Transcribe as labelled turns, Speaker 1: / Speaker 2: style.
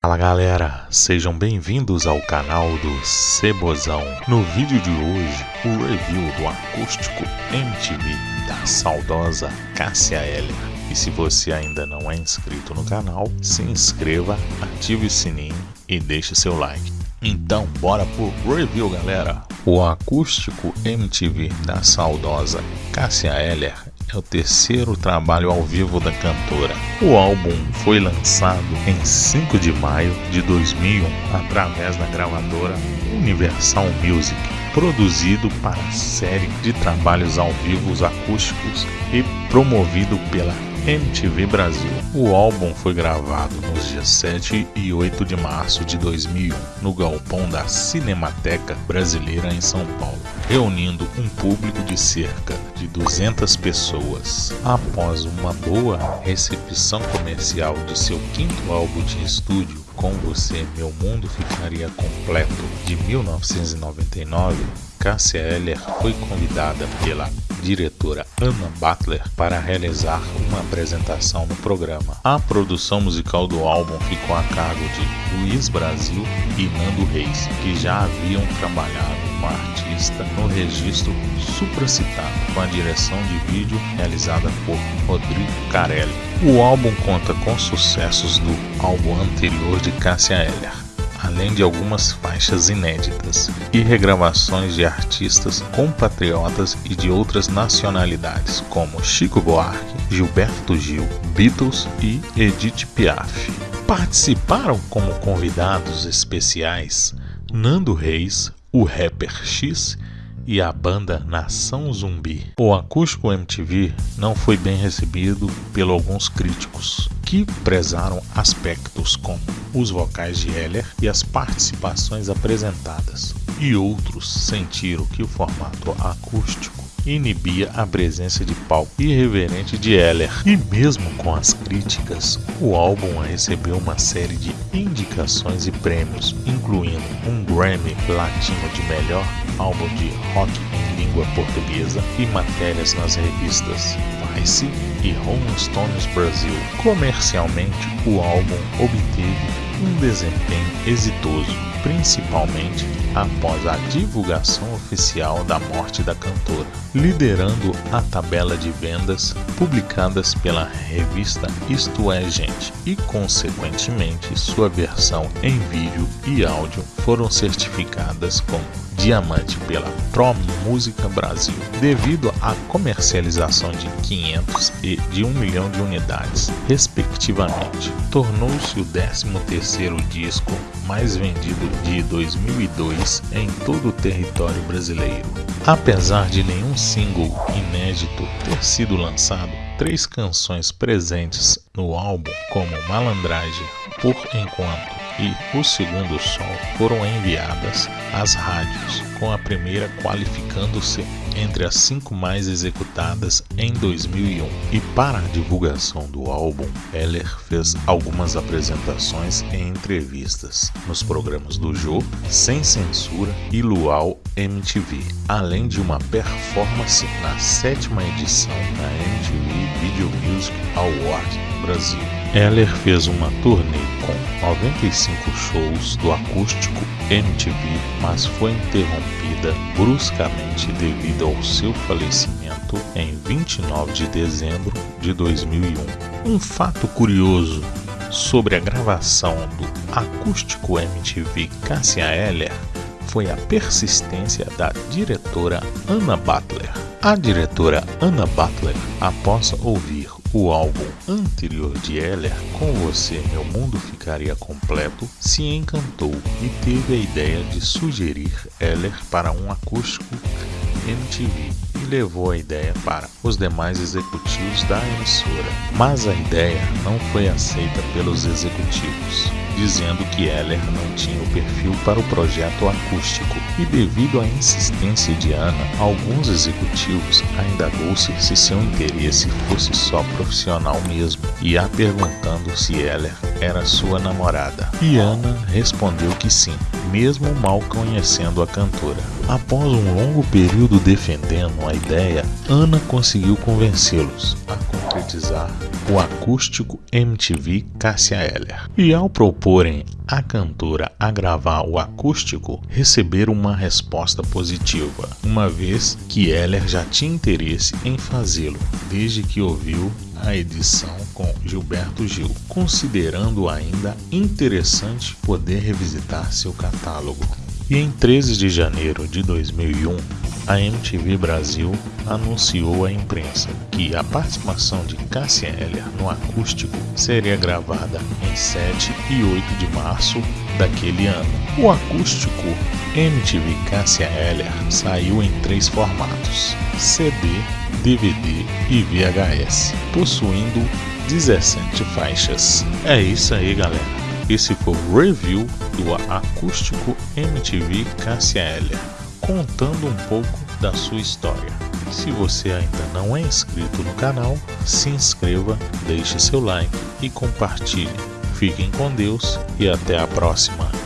Speaker 1: Fala galera, sejam bem-vindos ao canal do Cebozão. No vídeo de hoje, o review do acústico MTV da saudosa Cássia Eller. E se você ainda não é inscrito no canal, se inscreva, ative o sininho e deixe seu like. Então, bora pro review, galera! O acústico MTV da saudosa Cássia Eller é o terceiro trabalho ao vivo da cantora. O álbum foi lançado em 5 de maio de 2001 através da gravadora Universal Music, produzido para a série de trabalhos ao vivo acústicos e promovido pela MTV Brasil. O álbum foi gravado nos dias 7 e 8 de março de 2001 no galpão da Cinemateca Brasileira em São Paulo, reunindo um público de cerca de 200 pessoas. Após uma boa recepção comercial de seu quinto álbum de estúdio, Com Você Meu Mundo Ficaria Completo, de 1999, Cássia Eller foi convidada pela diretora Anna Butler para realizar uma apresentação no programa. A produção musical do álbum ficou a cargo de Luiz Brasil e Nando Reis, que já haviam trabalhado com a artista no registro supracitado, com a direção de vídeo realizada por Rodrigo Carelli. O álbum conta com sucessos do álbum anterior de Cássia Eller além de algumas faixas inéditas e regravações de artistas compatriotas e de outras nacionalidades, como Chico Buarque, Gilberto Gil, Beatles e Edith Piaf. Participaram como convidados especiais Nando Reis, o rapper X e a banda Nação Zumbi. O acústico MTV não foi bem recebido por alguns críticos, que prezaram aspectos como os vocais de Heller e as participações apresentadas, e outros sentiram que o formato acústico inibia a presença de palco irreverente de Heller. E mesmo com as críticas, o álbum recebeu uma série de indicações e prêmios, incluindo um Grammy Latino de melhor álbum de rock em língua portuguesa e matérias nas revistas Vice e Rolling Stones Brasil. Comercialmente, o álbum obteve um desempenho exitoso, principalmente após a divulgação oficial da morte da cantora, liderando a tabela de vendas publicadas pela revista Isto É Gente e, consequentemente, sua versão em vídeo e áudio foram certificadas como diamante pela Pro Música Brasil, devido à comercialização de 500 e de 1 milhão de unidades, respectivamente. Tornou-se o 13º disco mais vendido de 2002 em todo o território brasileiro. Apesar de nenhum single inédito ter sido lançado, três canções presentes no álbum, como Malandragem, Por Enquanto e O Segundo Sol, foram enviadas às rádios, com a primeira qualificando-se entre as cinco mais executadas em 2001. E para a divulgação do álbum, Heller fez algumas apresentações e entrevistas nos programas do Jô, Sem Censura e Luau MTV, além de uma performance na sétima edição da MTV Video Music Award Brasil. Heller fez uma turnê com 95 shows do acústico MTV, mas foi interrompida bruscamente devido ao seu falecimento em 29 de dezembro de 2001. Um fato curioso sobre a gravação do acústico MTV Cassia Eller foi a persistência da diretora Anna Butler. A diretora Anna Butler, após ouvir o álbum anterior de Heller, Com Você Meu Mundo Ficaria Completo, se encantou e teve a ideia de sugerir Heller para um acústico MTV levou a ideia para os demais executivos da emissora. Mas a ideia não foi aceita pelos executivos dizendo que Heller não tinha o perfil para o projeto acústico, e devido à insistência de Ana, alguns executivos indagou-se se seu interesse fosse só profissional mesmo, e a perguntando se Heller era sua namorada. E Ana respondeu que sim, mesmo mal conhecendo a cantora. Após um longo período defendendo a ideia, Ana conseguiu convencê-los a concretizar o acústico MTV Cássia Eller. E ao proporem a cantora a gravar o acústico, receberam uma resposta positiva, uma vez que Eller já tinha interesse em fazê-lo, desde que ouviu a edição com Gilberto Gil, considerando ainda interessante poder revisitar seu catálogo. E em 13 de janeiro de 2001, a MTV Brasil anunciou à imprensa que a participação de Cássia Eller no acústico seria gravada em 7 e 8 de março daquele ano. O acústico MTV Cássia Eller saiu em três formatos: CD, DVD e VHS, possuindo 17 faixas. É isso aí, galera. Esse foi o review do acústico MTV Cássia Eller, contando um pouco da sua história. Se você ainda não é inscrito no canal, se inscreva, deixe seu like e compartilhe. Fiquem com Deus e até a próxima.